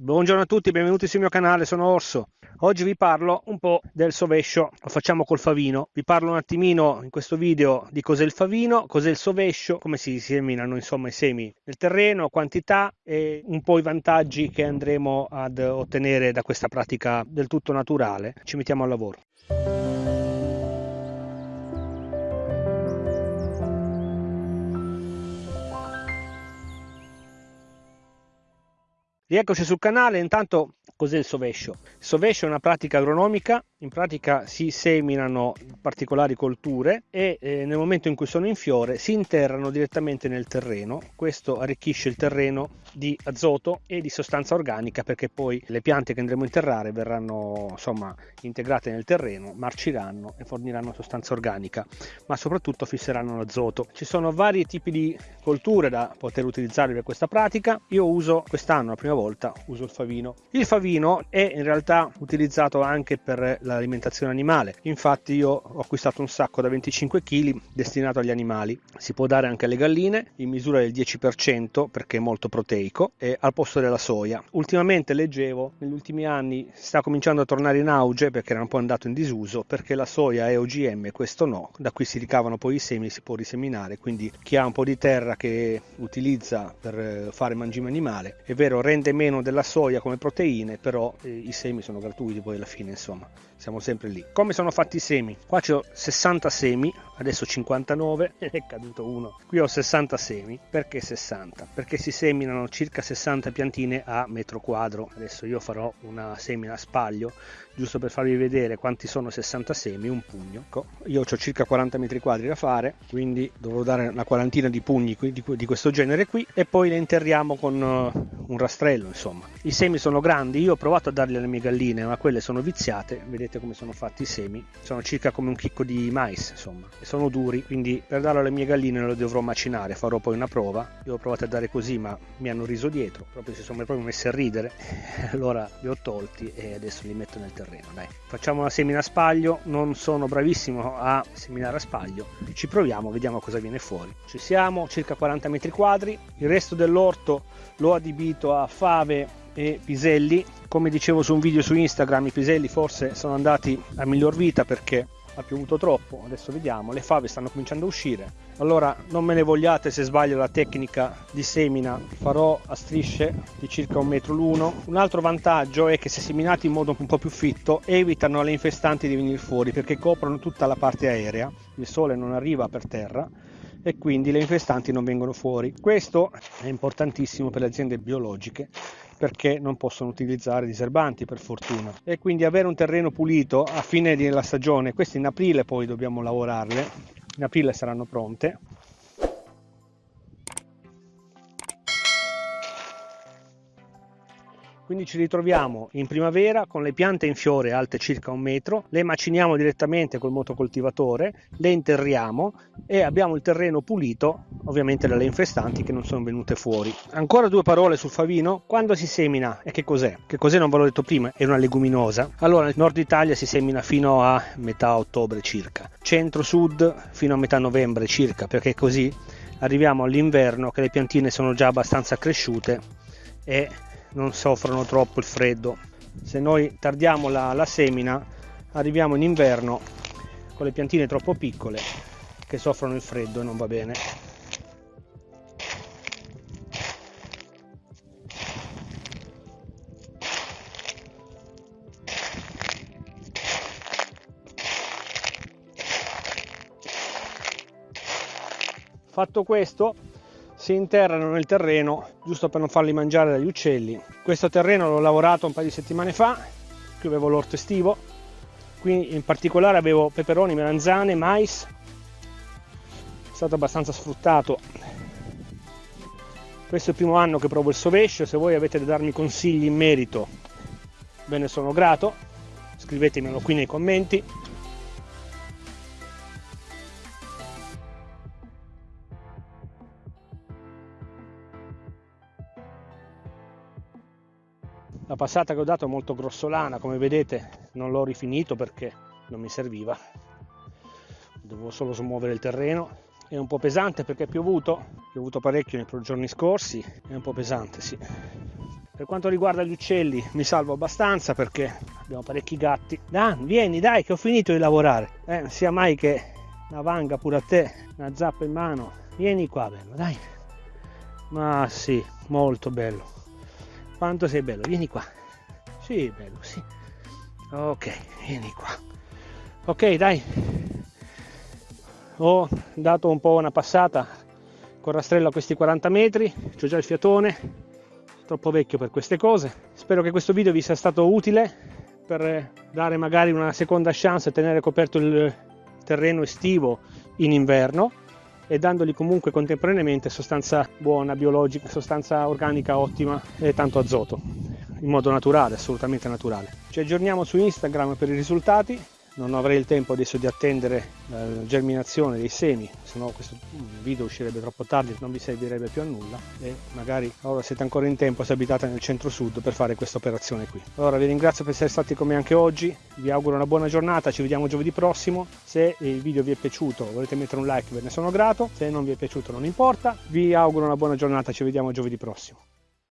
Buongiorno a tutti, benvenuti sul mio canale, sono Orso. Oggi vi parlo un po' del sovescio, lo facciamo col favino. Vi parlo un attimino in questo video di cos'è il favino, cos'è il sovescio, come si seminano insomma i semi nel terreno, quantità e un po' i vantaggi che andremo ad ottenere da questa pratica del tutto naturale. Ci mettiamo al lavoro. Rieccoci sul canale, intanto cos'è il sovescio? Il sovescio è una pratica agronomica in pratica si seminano particolari colture e eh, nel momento in cui sono in fiore si interrano direttamente nel terreno. Questo arricchisce il terreno di azoto e di sostanza organica perché poi le piante che andremo a interrare verranno insomma integrate nel terreno, marciranno e forniranno sostanza organica, ma soprattutto fisseranno l'azoto. Ci sono vari tipi di colture da poter utilizzare per questa pratica. Io uso quest'anno la prima volta uso il favino. Il favino è in realtà utilizzato anche per l'alimentazione animale. Infatti io ho acquistato un sacco da 25 kg destinato agli animali. Si può dare anche alle galline in misura del 10% perché è molto proteico e al posto della soia. Ultimamente leggevo, negli ultimi anni sta cominciando a tornare in auge perché era un po' andato in disuso perché la soia è OGM, questo no, da qui si ricavano poi i semi, si può riseminare, quindi chi ha un po' di terra che utilizza per eh, fare mangime animale, è vero rende meno della soia come proteine, però eh, i semi sono gratuiti poi alla fine insomma siamo sempre lì. Come sono fatti i semi? Qua ho 60 semi, adesso 59, è caduto uno. Qui ho 60 semi, perché 60? Perché si seminano circa 60 piantine a metro quadro. Adesso io farò una semina a spaglio, giusto per farvi vedere quanti sono 60 semi, un pugno. Ecco, io ho circa 40 metri quadri da fare, quindi dovrò dare una quarantina di pugni di questo genere qui e poi le interriamo con eh, un rastrello, insomma. I semi sono grandi, io ho provato a darli alle mie galline, ma quelle sono viziate, vedete come sono fatti i semi. Sono circa come un chicco di mais insomma e sono duri quindi per darlo alle mie galline lo dovrò macinare farò poi una prova. Io ho provato a dare così ma mi hanno riso dietro proprio si sono proprio messi a ridere. Allora li ho tolti e adesso li metto nel terreno dai. Facciamo una semina a spaglio non sono bravissimo a seminare a spaglio. Ci proviamo vediamo cosa viene fuori. Ci siamo circa 40 metri quadri il resto dell'orto l'ho adibito a fave e piselli. Come dicevo su un video su Instagram i piselli forse sono andati a miglior vita perché ha piovuto troppo. Adesso vediamo. Le fave stanno cominciando a uscire. Allora non me ne vogliate se sbaglio la tecnica di semina. Farò a strisce di circa un metro l'uno. Un altro vantaggio è che se seminati in modo un po' più fitto evitano le infestanti di venire fuori perché coprono tutta la parte aerea. Il sole non arriva per terra e quindi le infestanti non vengono fuori. Questo è importantissimo per le aziende biologiche perché non possono utilizzare diserbanti per fortuna e quindi avere un terreno pulito a fine della stagione, queste in aprile poi dobbiamo lavorarle, in aprile saranno pronte Quindi ci ritroviamo in primavera con le piante in fiore alte circa un metro, le maciniamo direttamente col motocoltivatore, le interriamo e abbiamo il terreno pulito ovviamente dalle infestanti che non sono venute fuori. Ancora due parole sul favino, quando si semina e che cos'è? Che cos'è non ve l'ho detto prima, è una leguminosa. Allora nel nord Italia si semina fino a metà ottobre circa, centro-sud fino a metà novembre circa, perché così arriviamo all'inverno che le piantine sono già abbastanza cresciute e non soffrono troppo il freddo. Se noi tardiamo la, la semina arriviamo in inverno con le piantine troppo piccole che soffrono il freddo e non va bene. Fatto questo si interrano nel terreno giusto per non farli mangiare dagli uccelli. Questo terreno l'ho lavorato un paio di settimane fa, qui avevo l'orto estivo, qui in particolare avevo peperoni, melanzane, mais, è stato abbastanza sfruttato. Questo è il primo anno che provo il sovescio, se voi avete da darmi consigli in merito ve ne sono grato, scrivetemelo qui nei commenti la passata che ho dato è molto grossolana come vedete non l'ho rifinito perché non mi serviva dovevo solo smuovere il terreno è un po' pesante perché è piovuto, è piovuto parecchio nei giorni scorsi, è un po' pesante sì. Per quanto riguarda gli uccelli mi salvo abbastanza perché abbiamo parecchi gatti. Dan, vieni dai che ho finito di lavorare. Eh, sia mai che una vanga pure a te, una zappa in mano. Vieni qua bello, dai. Ma sì, molto bello. Quanto sei bello, vieni qua. Sì, bello, sì. Ok, vieni qua. Ok, dai. Ho dato un po' una passata con rastrello a questi 40 metri, c'ho già il fiatone, troppo vecchio per queste cose. Spero che questo video vi sia stato utile per dare magari una seconda chance a tenere coperto il terreno estivo in inverno e dandogli comunque contemporaneamente sostanza buona, biologica, sostanza organica ottima e tanto azoto in modo naturale, assolutamente naturale. Ci aggiorniamo su Instagram per i risultati non avrei il tempo adesso di attendere la germinazione dei semi, se no questo video uscirebbe troppo tardi, non vi servirebbe più a nulla e magari ora siete ancora in tempo se abitate nel centro-sud per fare questa operazione qui. Allora vi ringrazio per essere stati con me anche oggi, vi auguro una buona giornata, ci vediamo giovedì prossimo, se il video vi è piaciuto volete mettere un like ve ne sono grato, se non vi è piaciuto non importa, vi auguro una buona giornata, ci vediamo giovedì prossimo.